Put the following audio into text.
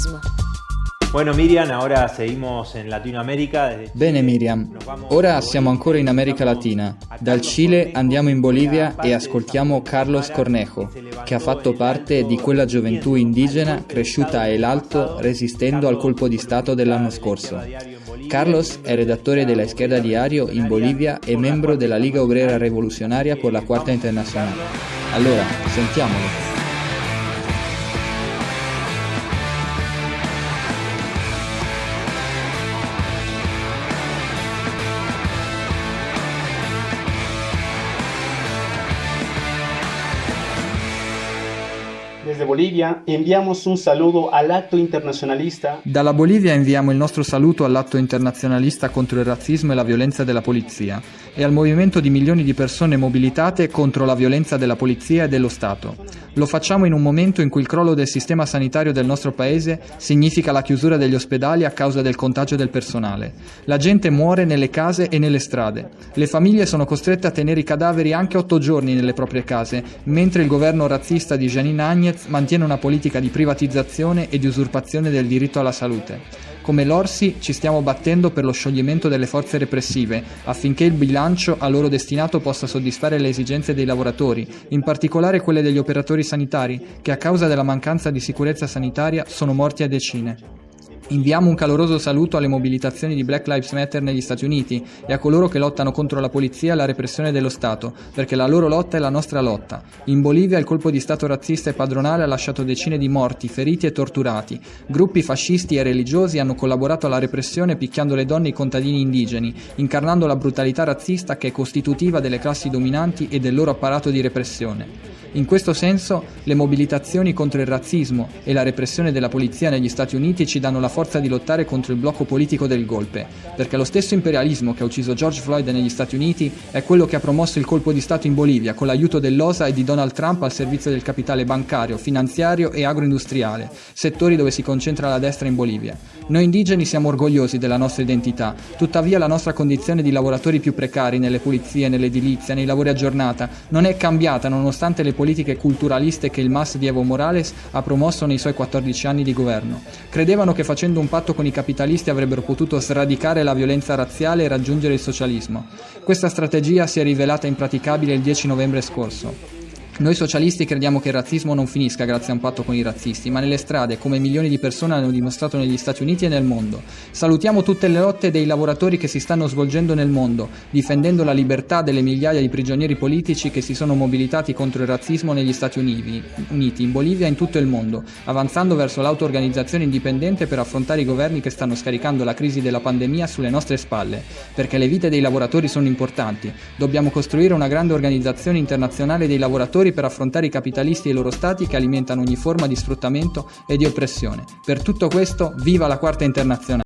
razzismo. Bueno Miriam, ahora seguimos en Latinoamérica. Bene Miriam, ora siamo ancora in America Latina. Dal Cile andiamo in Bolivia e ascoltiamo Carlos Cornejo, che ha fatto parte di quella gioventù indigena cresciuta a El Alto resistendo al colpo di Stato dell'anno scorso. Carlos è redattore della Izquierda Diario in Bolivia e membro della Liga Obrera Rivoluzionaria per la Quarta Internazionale. Allora, sentiamolo. Desde Bolivia inviamos un saludo all'atto internazionalista. Dalla Bolivia inviamo il nostro saluto all'atto internazionalista contro il razzismo e la violenza della polizia e al movimento di milioni di persone mobilitate contro la violenza della polizia e dello Stato. Lo facciamo in un momento in cui il crollo del sistema sanitario del nostro paese significa la chiusura degli ospedali a causa del contagio del personale. La gente muore nelle case e nelle strade. Le famiglie sono costrette a tenere i cadaveri anche otto giorni nelle proprie case, mentre il governo razzista di Janine Agnez mantiene una politica di privatizzazione e di usurpazione del diritto alla salute. Come l'Orsi ci stiamo battendo per lo scioglimento delle forze repressive, affinché il bilancio a loro destinato possa soddisfare le esigenze dei lavoratori, in particolare quelle degli operatori sanitari, che a causa della mancanza di sicurezza sanitaria sono morti a decine. Inviamo un caloroso saluto alle mobilitazioni di Black Lives Matter negli Stati Uniti e a coloro che lottano contro la polizia e la repressione dello Stato, perché la loro lotta è la nostra lotta. In Bolivia il colpo di Stato razzista e padronale ha lasciato decine di morti, feriti e torturati. Gruppi fascisti e religiosi hanno collaborato alla repressione picchiando le donne e i contadini indigeni, incarnando la brutalità razzista che è costitutiva delle classi dominanti e del loro apparato di repressione. In questo senso, le mobilitazioni contro il razzismo e la repressione della polizia negli Stati Uniti ci danno la forza di lottare contro il blocco politico del golpe, perché lo stesso imperialismo che ha ucciso George Floyd negli Stati Uniti è quello che ha promosso il colpo di Stato in Bolivia con l'aiuto dell'OSA e di Donald Trump al servizio del capitale bancario, finanziario e agroindustriale, settori dove si concentra la destra in Bolivia. Noi indigeni siamo orgogliosi della nostra identità, tuttavia la nostra condizione di lavoratori più precari nelle pulizie, nell'edilizia, nei lavori a giornata non è cambiata nonostante le politiche culturaliste che il MAS di Evo Morales ha promosso nei suoi 14 anni di governo. Credevano che facendo un patto con i capitalisti avrebbero potuto sradicare la violenza razziale e raggiungere il socialismo. Questa strategia si è rivelata impraticabile il 10 novembre scorso. Noi socialisti crediamo che il razzismo non finisca grazie a un patto con i razzisti, ma nelle strade, come milioni di persone hanno dimostrato negli Stati Uniti e nel mondo. Salutiamo tutte le lotte dei lavoratori che si stanno svolgendo nel mondo, difendendo la libertà delle migliaia di prigionieri politici che si sono mobilitati contro il razzismo negli Stati Uniti, in Bolivia e in tutto il mondo, avanzando verso l'auto-organizzazione indipendente per affrontare i governi che stanno scaricando la crisi della pandemia sulle nostre spalle, perché le vite dei lavoratori sono importanti. Dobbiamo costruire una grande organizzazione internazionale dei lavoratori per affrontare i capitalisti e i loro stati che alimentano ogni forma di sfruttamento e di oppressione. Per tutto questo, viva la Quarta Internazionale!